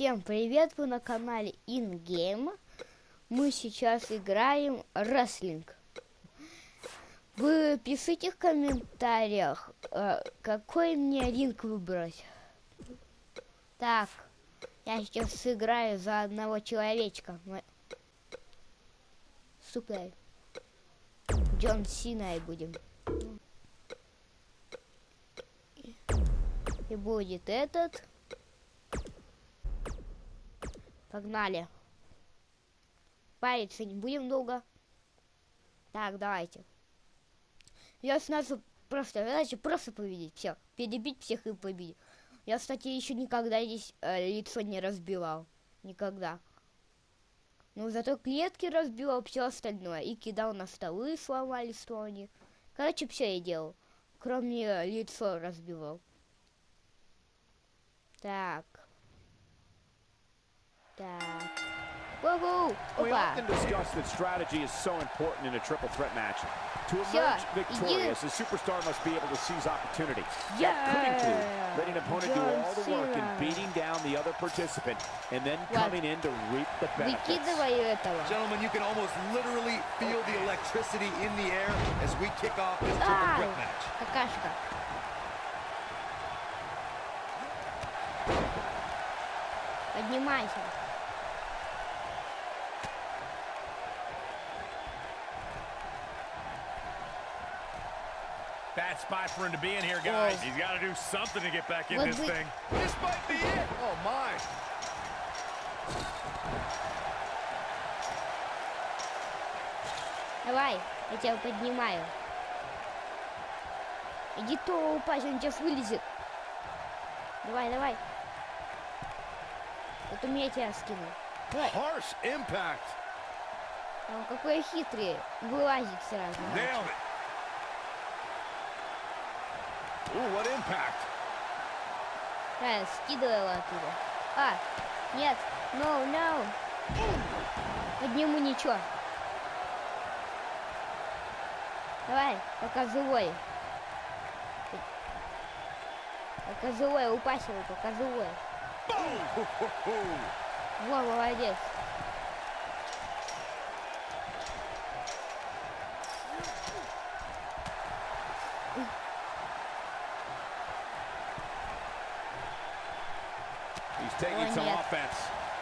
Всем привет, вы на канале InGame. Мы сейчас играем рестлинг. Вы пишите в комментариях, э, какой мне ринг выбрать. Так, я сейчас сыграю за одного человечка. Сука. Джон Синой будем. И будет этот. Погнали. Париться не будем долго. Так, давайте. Я сразу просто, задача просто победить. Все, перебить всех и победить. Я, кстати, еще никогда здесь э, лицо не разбивал. Никогда. Ну, зато клетки разбивал, все остальное. И кидал на столы, сломали столы. Короче, все я делал. Кроме э, лицо разбивал. Так. Так. Woohoo! We Опа! often discuss that strategy is so important in a triple threat match. To emerge Yeah, victorious, a superstar must be able to seize opportunity. Yeah! That could include letting an opponent do John all the work Cena. and beating down the other participant, and then What? coming in to reap the benefits. Выкидывай этого. Gentlemen, you can almost literally feel the electricity in the air as we kick off this triple Ай! threat match. Какашка. Поднимайся. Bad spot for him to be in here, guys. Whoa. He's got to do something to get back in What this thing. This might be it. Oh my. Давай, я тебя поднимаю. Иди то упасть, он сейчас вылезет. Давай, давай. Вот у меня тебя скину. Давай. Harsh impact. Он какой хитрый. Вылазит сразу. Nailed it. Impact. Да, скидывай его оттуда. А, нет. No, no. Подниму ничего. Давай, пока живой. Пока живой, упасть его, пока живой. Во, молодец. He's taking some offense.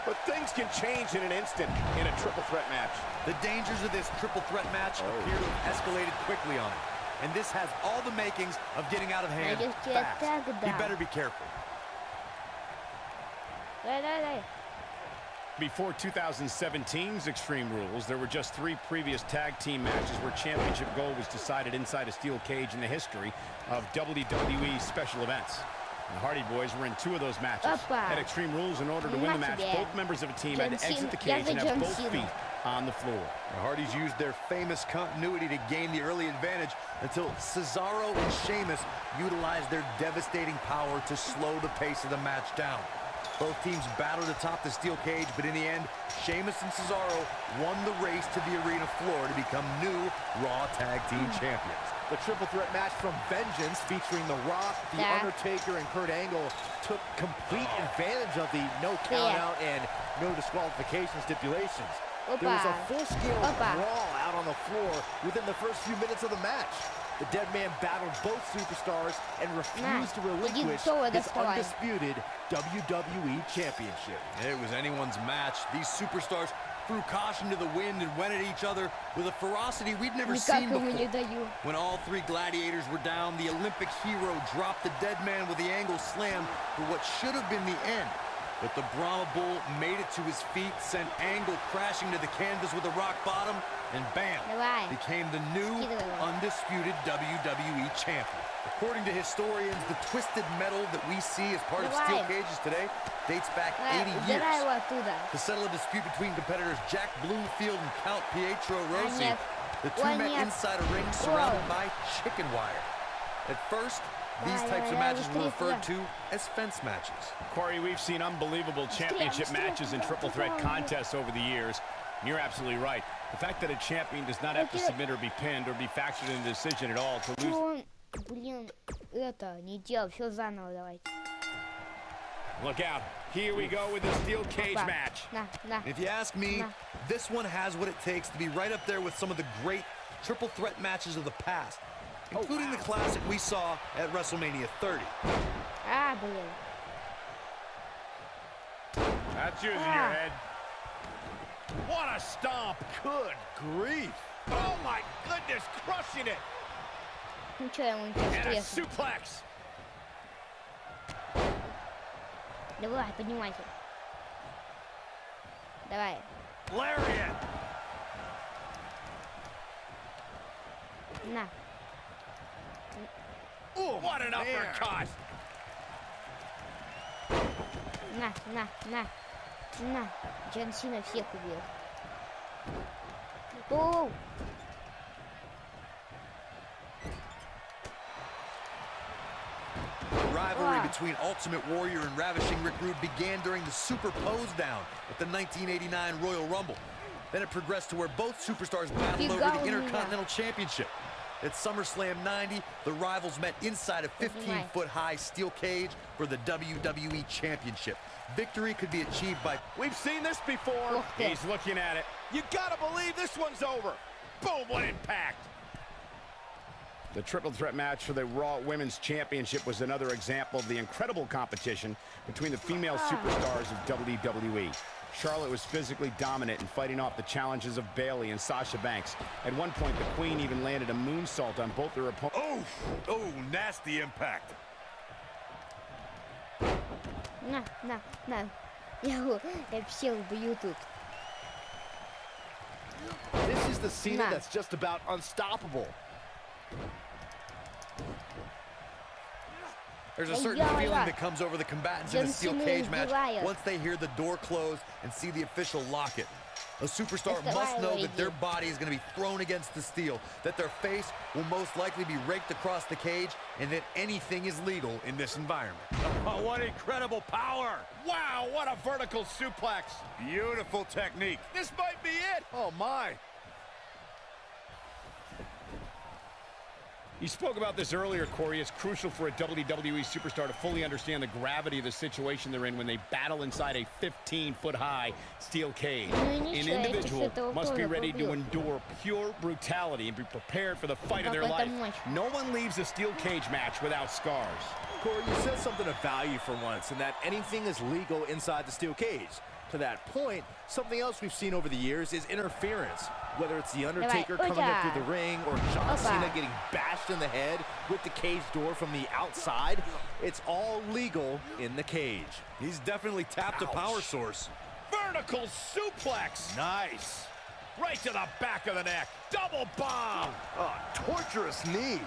But things can change in an instant in a triple threat match. The dangers of this triple threat match oh. appear to have escalated quickly on him. And this has all the makings of getting out of hand fast. He better be careful. Before 2017's Extreme Rules, there were just three previous tag team matches where championship gold was decided inside a steel cage in the history of WWE special events. The Hardy Boys were in two of those matches. Had Extreme Rules, in order to win the match, both members of a team had to exit the cage and have both feet on the floor. The Hardys used their famous continuity to gain the early advantage until Cesaro and Sheamus utilized their devastating power to slow the pace of the match down. Both teams battled atop the steel cage, but in the end, Sheamus and Cesaro won the race to the arena floor to become new Raw Tag Team Champions. The triple threat match from Vengeance featuring The Rock, The yeah. Undertaker, and Kurt Angle took complete oh. advantage of the no count yeah. out and no disqualification stipulations. Opa. There was a full-scale brawl out on the floor within the first few minutes of the match. The dead man battled both superstars and refused nah, to relinquish his undisputed WWE Championship. It was anyone's match. These superstars threw caution to the wind and went at each other with a ferocity we'd never seen before. When all three gladiators were down, the Olympic hero dropped the dead man with the angle slam for what should have been the end. But the Brahma Bull made it to his feet, sent Angle crashing to the canvas with a rock bottom, and bam, became the new undisputed WWE champion. According to historians, the twisted metal that we see as part of steel cages today dates back 80 years. To settle a dispute between competitors Jack Bloomfield and Count Pietro Rossi, the two met inside a ring surrounded by chicken wire. At first, these Давай, types of давай, matches were быстрее referred сюда. to as fence matches. Corey, we've seen unbelievable championship быстрее, matches and быстрее, triple threat быстрее. contests over the years. And you're absolutely right. The fact that a champion does not have to Окей. submit or be pinned or be factored in the decision at all to Чё lose он, блин, это, не делал, все заново давайте. Look out. Here we go with the steel cage Опа. match. На, на. If you ask me, Nah. this one has what it takes to be right up there with some of the great triple threat matches of the past, including the classic we saw at WrestleMania 30. А, блин. That's using Ah. your head. What a stomp. Good grief. Oh, my goodness. Crushing it. Ничего, ему не And a интересно. suplex. Давай, поднимайся. Давай. Lariat! На. Ooh, what an uppercut. На, на, на. На. Джон Сина всех убил. Оу! The rivalry Ah. between Ultimate Warrior and Ravishing Rick Rude began during the Super Pose Down at the 1989 Royal Rumble. Then it progressed to where both superstars battled over Фига the у меня. Intercontinental Championship. At SummerSlam 90, the rivals met inside a 15-foot-high steel cage for the WWE Championship. Victory could be achieved by... We've seen this before. He's looking at it. You gotta believe this one's over. Boom, what impact. The triple threat match for the Raw Women's Championship was another example of the incredible competition between the female superstars of WWE. Charlotte was physically dominant in fighting off the challenges of Bayley and Sasha Banks. At one point, the Queen even landed a moonsault on both their opponents. Oh, oh, nasty impact. На, на, на. Я его, я все убью тут. This is the Cena that's just about unstoppable. There's a certain feeling that comes over the combatants in a steel cage match once they hear the door close and see the official lock it. A superstar must know that their body is going to be thrown against the steel, that their face will most likely be raked across the cage, and that anything is legal in this environment. Oh, what incredible power! Wow, what a vertical suplex! Beautiful technique. This might be it. Oh, my. You spoke about this earlier, Corey. It's crucial for a WWE superstar to fully understand the gravity of the situation they're in when they battle inside a 15-foot-high steel cage. An individual must be ready to endure pure brutality and be prepared for the fight of their life. No one leaves a steel cage match without scars. Corey, you said something of value for once, and that anything is legal inside the steel cage. To that point, something else we've seen over the years is interference. Whether it's The Undertaker oh, coming up through the ring or John Opa. Cena getting bashed in the head with the cage door from the outside, it's all legal in the cage. He's definitely tapped Ouch. a power source. Vertical suplex. Nice. Right to the back of the neck. Double bomb. Oh, torturous knee.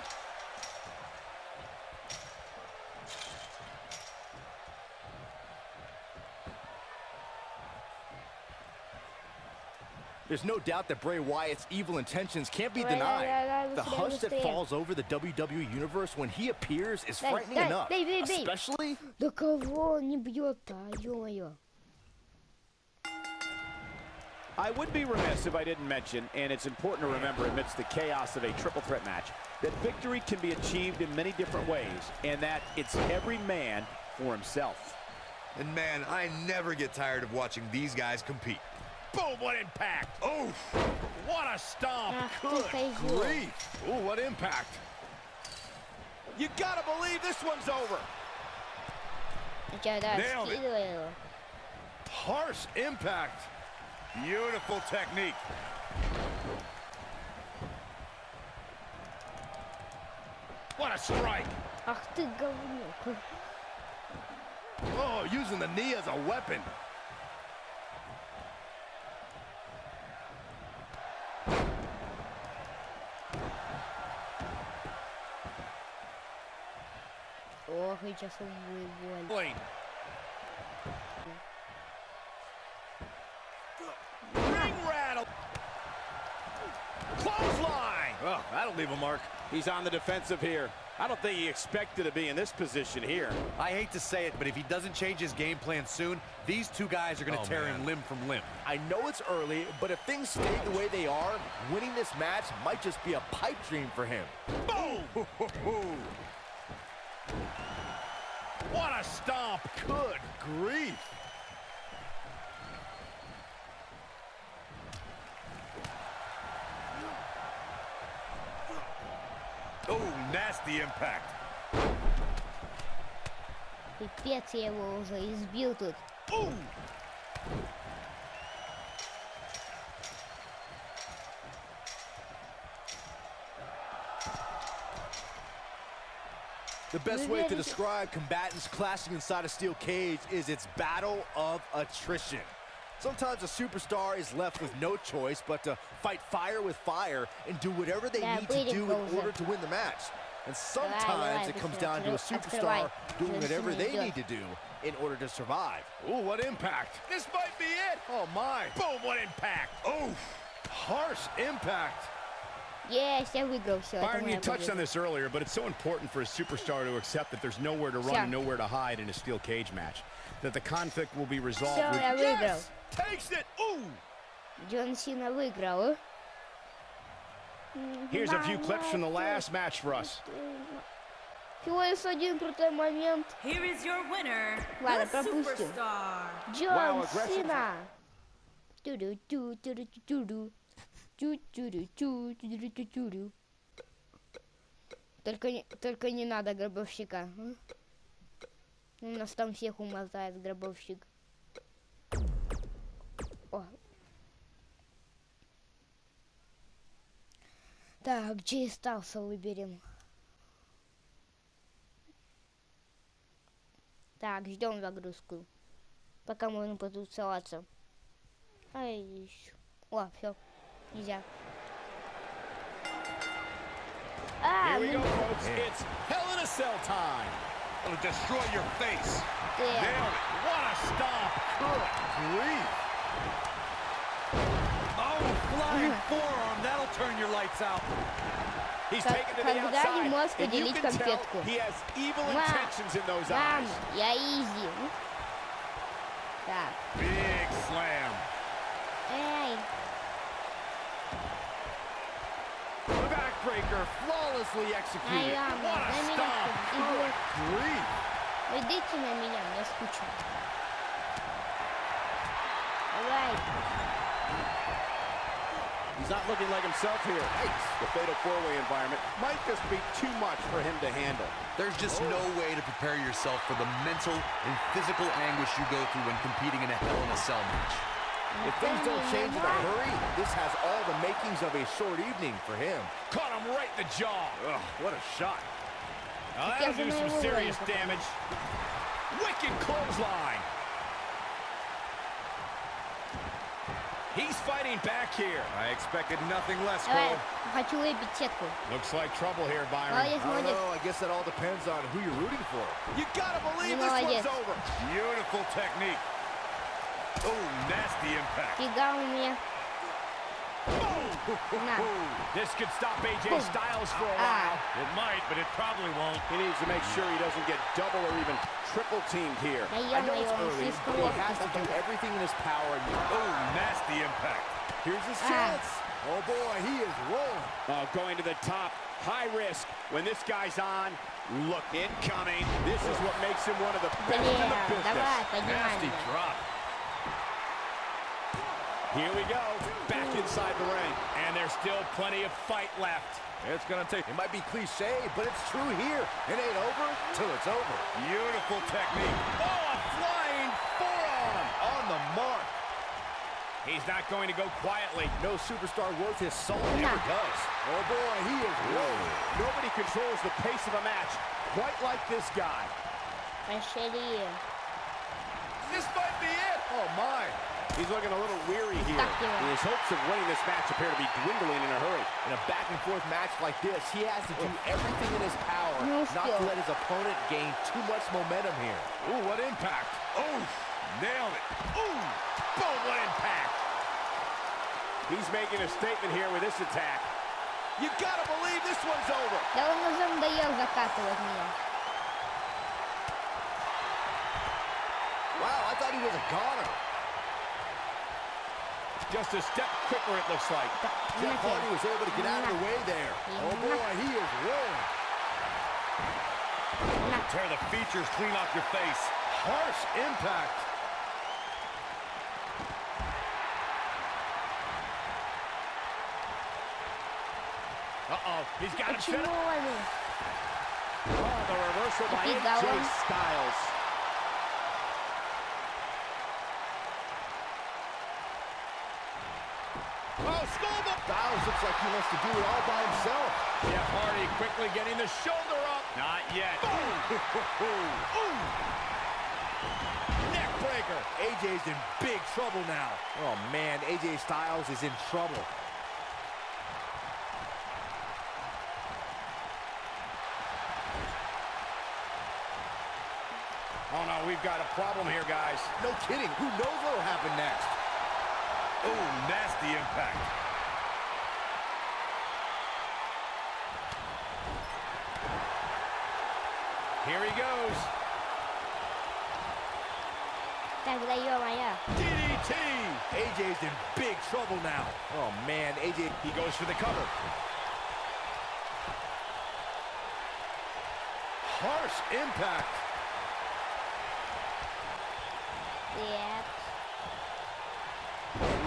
There's no doubt that Bray Wyatt's evil intentions can't be Ой, ой, ой, denied. ой, The быстрее, hush that быстрее. falls over the WWE Universe when he appears is Дай, frightening дай, enough. дай, дай, дай. Especially Да кого он не бьет-то, ё-моё. I would be remiss if I didn't mention, and it's important to remember amidst the chaos of a triple threat match, that victory can be achieved in many different ways, and that it's every man for himself. And man, I never get tired of watching these guys compete. Boom, what impact. Oof. What a stomp. Good grief. Ooh, what impact. You gotta believe this one's over. Nailed it. Harsh impact. Beautiful technique. What a strike. Oh, using the knee as a weapon. rechazo muy bueno. Ring rattle. Oh, that'll leave a mark. He's on the defensive here. I don't think he expected to be in this position here. I hate to say it, but if he doesn't change his game plan soon, these two guys are going to oh, tear man. him limb from limb. I know it's early, but if things stay the way they are, winning this match might just be a pipe dream for him. Boom! What a stomp. Good grief. Oh, nasty impact. Пипец, я его уже избил тут. Ooh. The best way to describe combatants clashing inside a steel cage is its battle of attrition. Sometimes a superstar is left with no choice but to fight fire with fire and do whatever they yeah, need to do in order to win the match. And sometimes it comes down to a superstar doing whatever they need to do in order to survive. Ooh, what impact. This might be it. Oh, my. Boom, what impact. Oh, harsh impact. Есть, я выиграл, все, это Byron, моя you touched победа. on this earlier, but it's so important for a superstar to accept that there's nowhere to run Всё. and nowhere to hide in a steel cage match. That the conflict will be resolved Всё, with я выиграл. Yes! Takes it. Ooh. Джон Сина выиграл. Here's a few clips from the last match for us. Всего лишь один крутой момент. Here is your winner, Ладно, the пропустим. superstar. Джон Wow, aggression. Сина. Ту-ду-ту, ту-ду-ту-ту-ду. Только не, только не надо гробовщика. У нас там всех умотает гробовщик. О. Так, Джей Сталса выберем. Так, ждем загрузку. Пока можно потусоваться. Ай, ещё. О, все. Нельзя. А, Here we мы... go, folks. It's Hell in a Cell time. It'll destroy your face. Э, Nailed it. What a stomp. Good grief. Oh, flying forearm. That'll turn your lights out. He's Как- taken to the когда не outside, можешь and you поделить can tell конфетку. he has evil Мам, intentions in those Мам, eyes. я изи. Так. Big slam. Эй, backbreaker flawlessly executed. what a stop. Good grief. Vedete Emiliano, escuchate. All right. He's not looking like himself here. Yikes. The fatal four-way environment might just be too much for him to handle. There's just oh. no way to prepare yourself for the mental and physical anguish you go through when competing in a Hell in a Cell match. If things don't change in a hurry, this has all the makings of a short evening for him. Caught him right in the jaw. Ugh, what a shot. Now that'll do some serious damage. Wicked clothesline. He's fighting back here. I expected nothing less, Cole. Looks like trouble here, Byron. I don't know. I guess that all depends on who you're rooting for. You gotta believe this one's over. Beautiful technique. Oh, nasty impact. Фига у меня. На. This could stop AJ Boom. Styles for a Ah. while. It might, but it probably won't. He needs to make sure he doesn't get double or even triple teamed here. Да I know ё-моё, it's он early, слишком but he has to ловкий. do everything in his power. And Oh, nasty impact. here's his Ah. chance. Oh boy, he is rolling. Uh, going to the top, high risk. When this guy's on, look incoming. This is what makes him one of the best in Блин, the business. давай, поднимай Nasty меня. drop. Here we go. Back inside the ring. And there's still plenty of fight left. It's going to take... It might be cliche, but it's true here. It ain't over till it's over. Beautiful technique. Oh, a flying forearm on the mark. He's not going to go quietly. No superstar worth his salt ever does. Oh, boy, he is rolling. Nobody controls the pace of a match quite like this guy. Machete. This might be it. Oh, my. He's looking a little weary here. Так его. His hopes of winning this match appear to be dwindling in a hurry. In a back and forth match like this, he has to do everything in his power No not to skill. let his opponent gain too much momentum here. Ooh, what impact. Oh, nailed it. Ooh, boom, what impact. He's making a statement here with this attack. You gotta believe this one's over. Да он уже надоел закатывать меня. Wow, I thought he was a goner. Just a step quicker, it looks like. Jeff Hardy was able to get out of the way there. Oh, boy, he is rolling. Tear the features clean off your face. Harsh impact. Uh-oh, he's got a set up. Oh, the reversal by AJ Styles. Looks like he wants to do it all by himself. Jeff Hardy quickly getting the shoulder up. Not yet. Neck breaker. AJ's in big trouble now. Oh man, AJ Styles is in trouble. Oh, no, we've got a problem here, guys. No kidding. Who knows what'll happen next? Oh, nasty impact. Here he goes. DDT! AJ's in big trouble now. Oh, man, AJ, he goes for the cover. Harsh impact. Yep.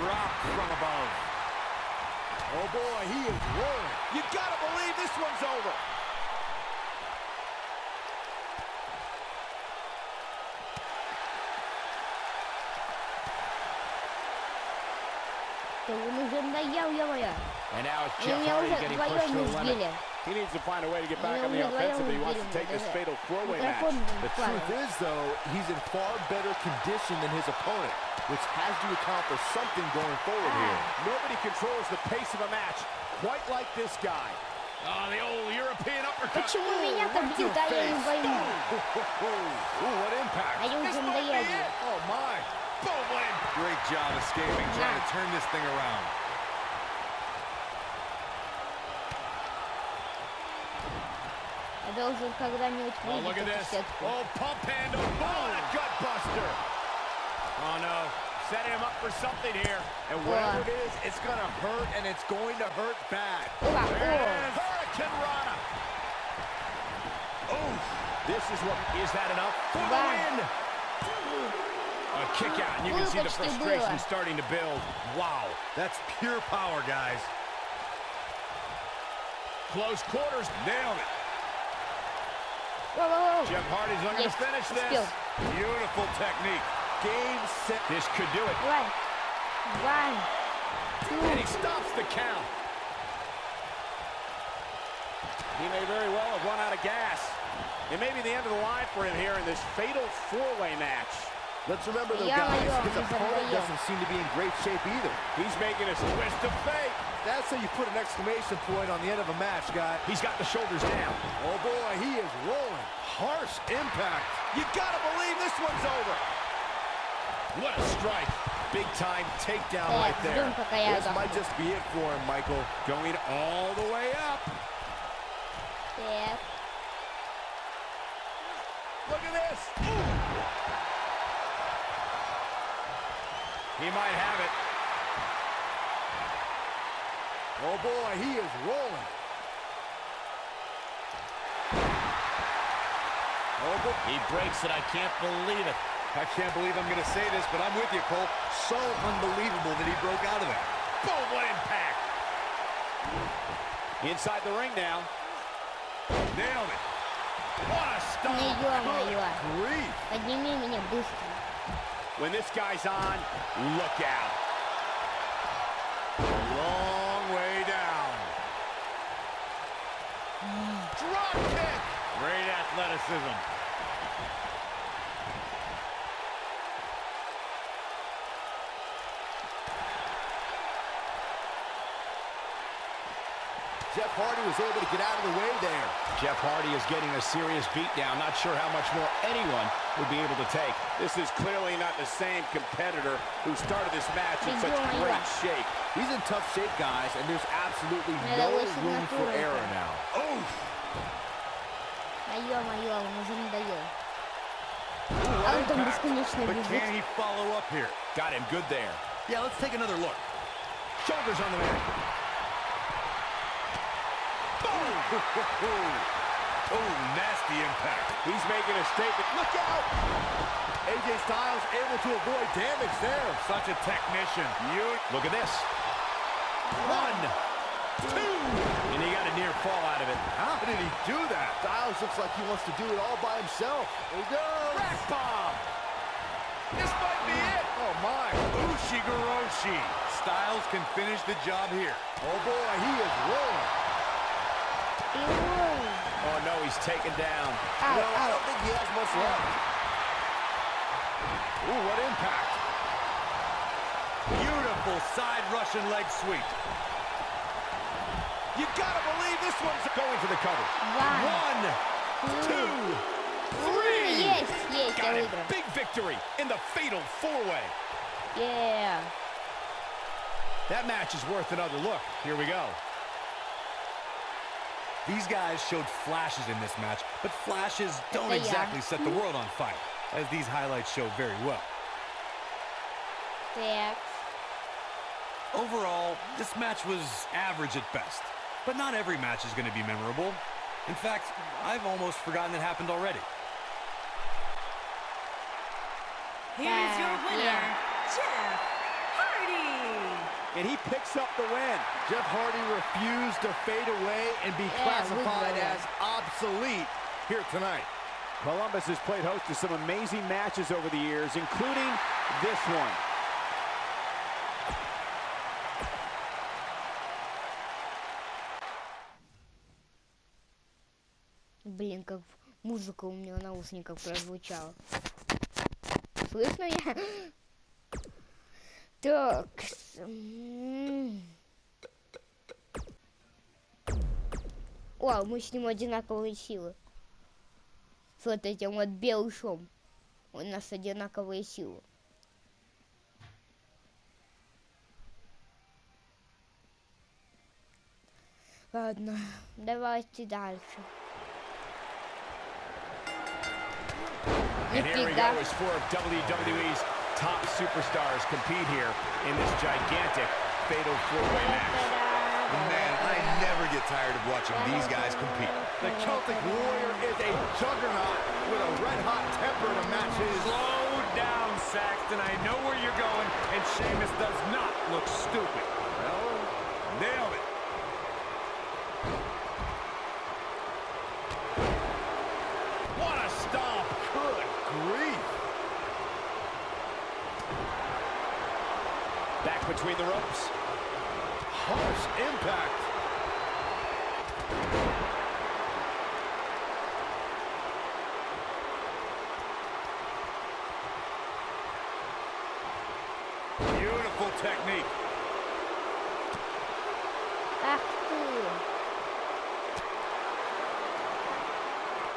Drop from above. Oh, boy, he is rolling. You gotta believe this one's over. And now it's Они Jeff меня Hardy уже getting pushed вдвоем to the limit. избили. He needs to find a way to get back Они on the меня вдвоем offensive if he wants to избили. take this Даже fatal four-way match. Микрофон The падал. truth is, though, he's in far better condition than his opponent, which has to account for something going forward here. Nobody controls the pace of a match quite like this guy. Oh, the old European uppercut. Почему меня так бьют, а я не пойму. Ooh, what impact. Они This уже might be надоели. it. Oh, my. Boom, win. Great job escaping, trying to turn this thing around. должен когда-нибудь oh, look at this. Oh, pump handle. Oh, that gut buster. Oh, no. Setting him up for something here. And whatever it is, it's going to hurt, and it's going to hurt bad. Hurricanrana. Oh, this is what... Is that enough? For the win. A kick out, and you can see the frustration starting to build. Wow, that's pure power, guys. Close quarters, nailed it. Whoa, whoa, whoa. Jeff Hardy's looking yes. to finish this. Skill. Beautiful technique. Game, set. This could do it. One. One. Two. And he stops the count. He may very well have run out of gas. It may be the end of the line for him here in this fatal four-way match. Let's remember though, guys, his opponent doesn't seem to be in great shape either. He's making a twist of fate. That's how you put an exclamation point on the end of a match, guy. He's got the shoulders down. Oh boy, he is rolling. Harsh impact. You gotta believe this one's over. What a strike. Big time takedown right there. This might just be it for him, Michael. Going all the way up. Yeah. Look at this. Ooh. He might have it. Oh, boy, he is rolling. Oh, boy. He breaks it. I can't believe it. I can't believe I'm going to say this, but I'm with you, Cole. So unbelievable that he broke out of that. Boom, what impact. Inside the ring now. Nailed it. What a Не stomp. ё-моё. Grief. Подними меня быстро. When this guy's on, look out. Long way down. Drop kick. Great athleticism. Hardy was able to get out of the way there. Jeff Hardy is getting a serious beatdown. Not sure how much more anyone would be able to take. This is clearly not the same competitor who started this match in such great shape. He's in tough shape, guys, and there's absolutely no room for error now. Oof! But can he follow up here? Got him good there. Yeah, let's take another look. Shoulders on the man. Oh, nasty impact. He's making a statement. Look out! AJ Styles able to avoid damage there. Such a technician. You Look at this. One, two, and he got a near fall out of it. How did he do that? Styles looks like he wants to do it all by himself. There he goes. Rack bomb. This might be it. Oh, my. Ushigoroshi. Styles can finish the job here. Oh, boy, he is rolling. Oh, no, he's taken down. Ow, no, ow. I don't think he has much left. Ooh, what impact. Beautiful side Russian leg sweep. You gotta believe this one's going for the cover. Wow. One, two, two three. three. Yes, yes, Got there we go. Big victory in the fatal four-way. Yeah. That match is worth another look. Here we go. These guys showed flashes in this match, but flashes don't they exactly set the world on fire, as these highlights show very well. Yeah. Overall, this match was average at best, but not every match is going to be memorable. In fact, I've almost forgotten it happened already. Here's your winner, yeah. Jeff And he picks up the win. Jeff Hardy refused to fade away and be Yeah, we classified know as obsolete here tonight. Columbus has played host to some amazing matches over the years, including this one. Блин, как музыка у меня в наушниках прозвучала. Слышно меня? Так. О, мы с ним одинаковые силы. С вот этим вот белышом. У нас одинаковые силы. Ладно, давайте дальше. Нифига. Go as four of WWE's top superstars compete here in this gigantic fatal four-way match. Man, I never get tired of watching these guys compete. The Celtic Warrior is a juggernaut with a red-hot temper to match his. Slow down, Saxton. I know where you're going, and Sheamus does not look stupid. Nailed it. What a stomp! Good grief. Back between the ropes. Harsh impact. Beautiful technique. Ah, Back to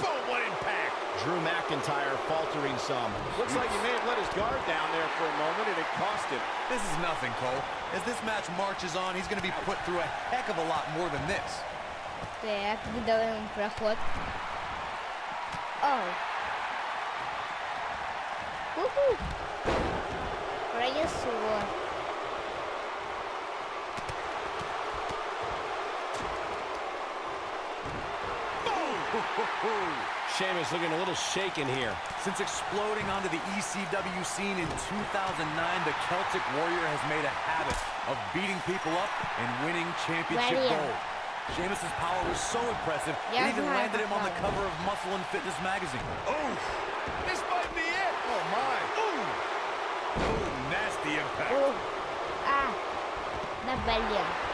Boom, what impact. Drew McIntyre faltering some. Looks like he may have let his guard down there for a moment, and it cost him. This is nothing, Cole. As this match marches on, he's going to be put through a heck of a lot more than this. Так, выдаем проход. Оу. Уху. Пронесло. Sheamus looking a little shaken here. Since exploding onto the ECW scene in 2009, the Celtic Warrior has made a habit of beating people up and winning championship Ready. gold. Sheamus's power was so impressive, yeah, it even landed him on the cover of Muscle and Fitness magazine. Oh, this might be it. Oh, my. Ooh. Ooh nasty impact. Ooh. Ah, the belly.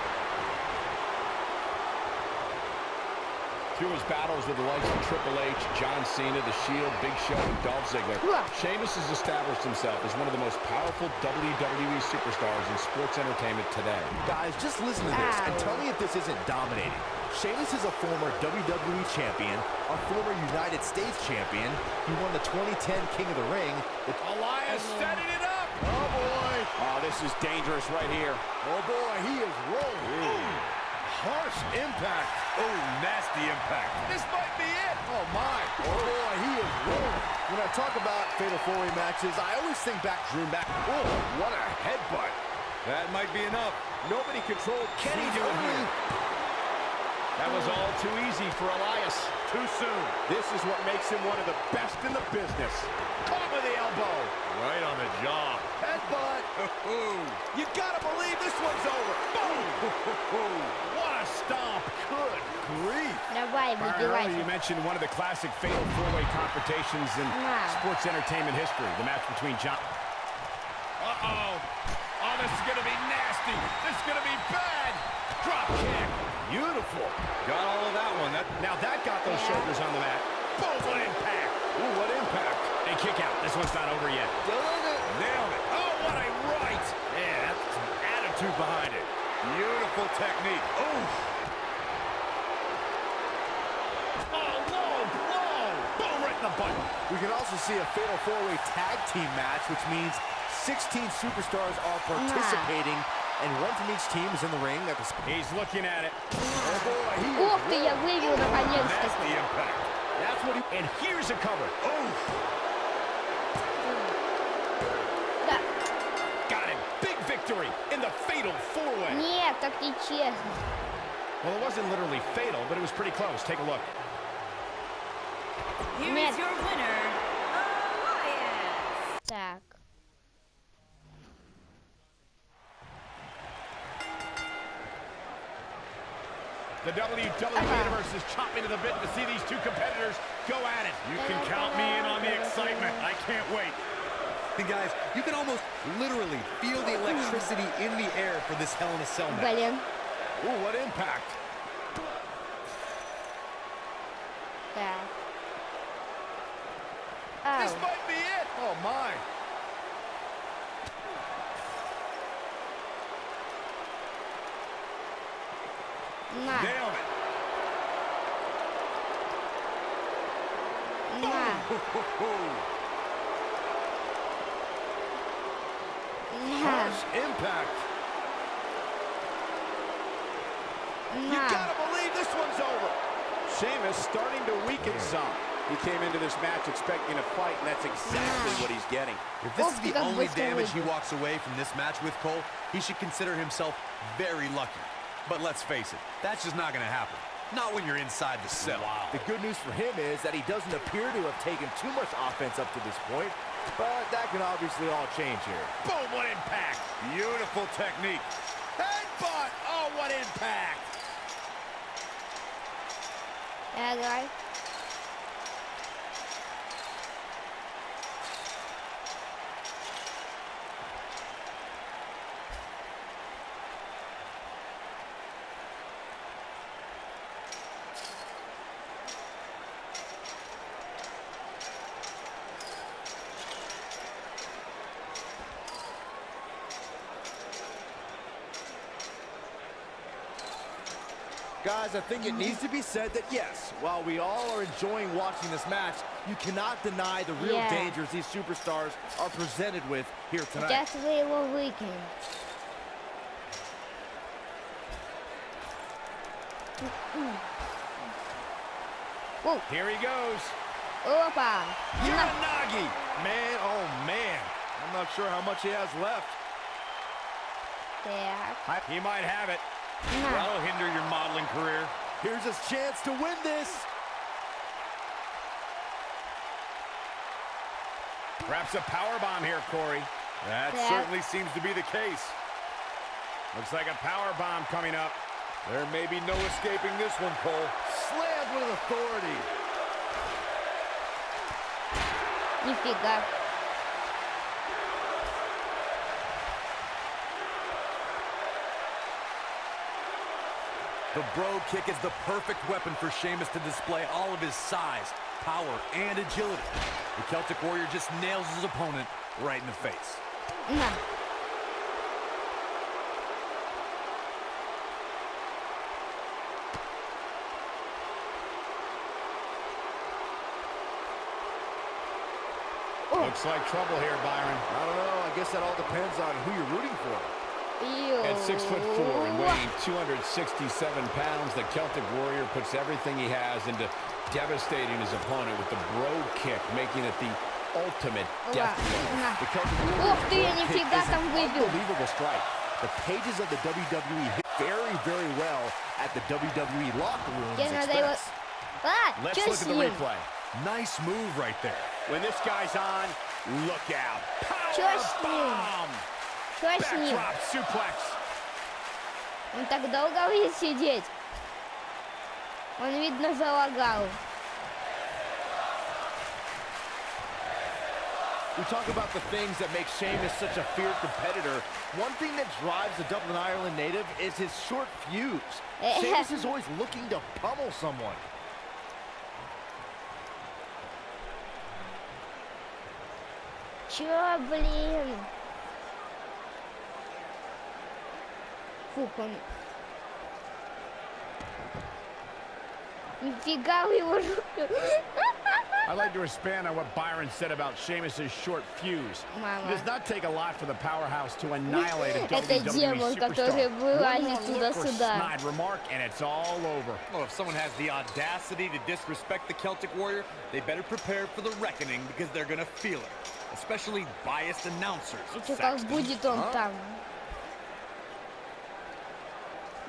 Through his battles with the likes of Triple H, John Cena, The Shield, Big Show, and Dolph Ziggler, Yeah. Sheamus has established himself as one of the most powerful WWE superstars in sports entertainment today. Guys, just listen to this and tell me if this isn't dominating. Sheamus is a former WWE champion, a former United States champion. He won the 2010 King of the Ring. The Elias setting it up! oh boy, Oh, this is dangerous right here. oh boy, he is rolling. Ooh, harsh impact. Oh, nasty impact. This might be it. Oh my, oh boy, he is rolling. When I talk about fatal four-way matches, I always think back, Drew back. Oh, what a headbutt. That might be enough. Nobody controlled Can he Cena do it here. here? That was all too easy for Elias. Too soon. This is what makes him one of the best in the business. Caught with the elbow. Right on the jaw. Headbutt. You gotta believe this one's over. Boom! Good grief. No way. You mentioned one of the classic fatal four-way confrontations in wow. sports entertainment history, the match between John... Uh-oh. Oh, this is going to be nasty. This is going to be bad. Drop kick. Beautiful. Got all of that one. That, now that got those shoulders on the mat. Boom, what impact. Ooh, what impact. And kick out. This one's not over yet. Nailed it. Nailed it. Oh, what a right. Yeah, that's an attitude behind it. Beautiful technique. Oof. Boom, right in the butt. We can also see a fatal four-way tag team match, which means 16 superstars are participating, and one from each team is in the ring at the He's looking at it. Oh boy, he Ух ты, я вывел Nasty наконец-таки. impact. That's what he... And here's a cover. Oof. Да. Got him. Big victory in the fatal four-way. Нет, так нечестно. Well, it wasn't literally fatal, but it was pretty close. Take a look. Here Нет. is your winner, Elias. Так. The WWE Uh-huh. Universe is chomping to the bit to see these two competitors go at it. You can count me in on the excitement. I can't wait. And guys, you can almost literally feel the electricity in the air for this Hell in a Cell match. Блин. Ooh, what impact. As he walks away from this match with Cole, he should consider himself very lucky. But let's face it, that's just not going to happen. Not when you're inside the cell. Wow. The good news for him is that he doesn't appear to have taken too much offense up to this point, but that can obviously all change here. Boom, what impact. Beautiful technique. Headbutt. Oh, what impact. Yeah. guys, I think it needs to be said that, yes, while we all are enjoying watching this match, you cannot deny the real yeah. dangers these superstars are presented with here tonight. Definitely a little. Whoa. Here he goes. Opa. Uranagi. Man, oh, man. I'm not sure how much he has left. Yeah. He might have it. That'll hinder your modeling career. Here's his chance to win this. Perhaps a power bomb here, Corey. That yeah. certainly seems to be the case. Looks like a power bomb coming up. There may be no escaping this one, Cole. Slammed with authority. You figure. The Brogue kick is the perfect weapon for Sheamus to display all of his size, power, and agility. The Celtic Warrior just nails his opponent right in the face. На. Looks like trouble here, Byron. I don't know. I guess that all depends on who you're rooting for. At six foot four and weighing 267 pounds, the Celtic Warrior puts everything he has into devastating his opponent with the Brogue kick, making it the ultimate death blow. The Celtic Warrior is an unbelievable strike. The pages of the WWE hit very, very well at the WWE locker room. Let's look at the replay. Nice move right there. When this guy's on, look out. Power bomb. Backdrop suplex. Он так долго будет сидеть? Он, видно, залагал. We talk about the things that make Sheamus such a fierce competitor. One thing that drives the Dublin, Ireland native is his short fuse. Eh. Sheamus is always looking to pummel someone. Чё, блин? Фух, он... Нифига вы его руку. I'd like to expand on what Byron said about Sheamus' short fuse. Мама. It does not take a lot for the powerhouse to annihilate a Это WWE демон, superstar. который One вылазит more look or туда-сюда. snide remark, and it's all over. Well, if someone has the audacity to disrespect the Celtic Warrior, they better prepare for the reckoning because they're gonna feel it. Especially biased announcers. И чё, как Saxton. будет он там?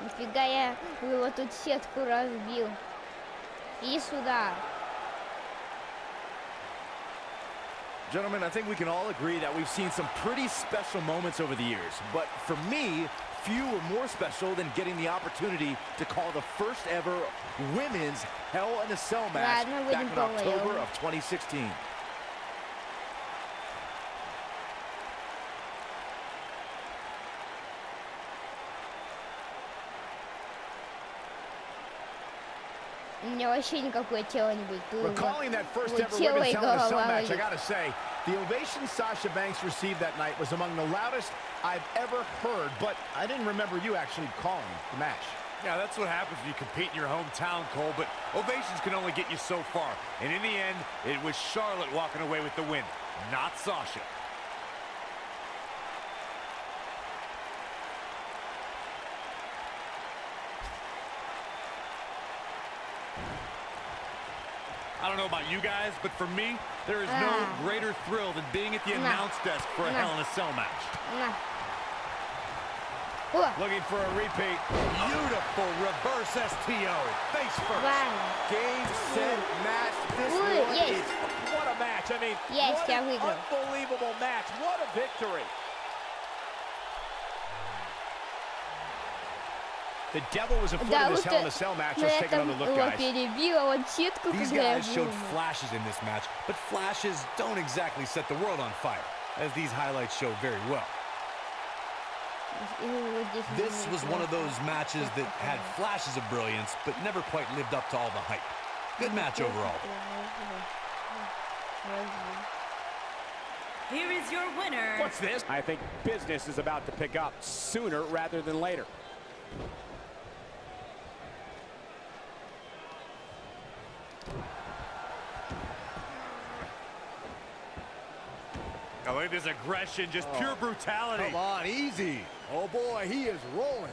Нифига я его тут сетку разбил. И сюда. Gentlemen, I think we can all agree that we've seen some pretty special moments over the years. But for me, few were more special than getting the opportunity to call the first ever women's Hell in a Cell match Ладно, back будем in October по-моему. of 2016. У меня вообще никакое тело не будет. Тут Recalling that first вот ever тело women's и Hell in a Cell голова match, I будет. gotta say, the ovation Sasha Banks received that night was among the loudest I've ever heard, but I didn't remember you actually calling the match. Yeah, that's what happens when you compete in your hometown, Cole, but ovations can only get you so far. And in the end, it was Charlotte walking away with the win, not Sasha. don't know about you guys, but for me, there is no greater thrill than being at the announce desk for a Hell in a Cell match. Looking for a repeat. Beautiful reverse STO. Face first. Wow. Game, set, match. This Ooh, one yes. is, what a match. I mean, yes, what an unbelievable match. What a victory. The devil was afoot Да, in this вот Hell in э, a Cell match. на Let's take этом another look, его guys. перебила вот сетку, These когда я guys showed был. flashes in this match, but flashes don't exactly set the world on fire, as these highlights show very well. И вот здесь This вот was one of those matches that had flashes of brilliance, but never quite lived up to all the hype. Good match overall. Here is your winner. What's this? I think business is about to pick up sooner rather than later. Oh, this aggression, just pure oh, brutality. Come on, easy. Oh boy, he is rolling.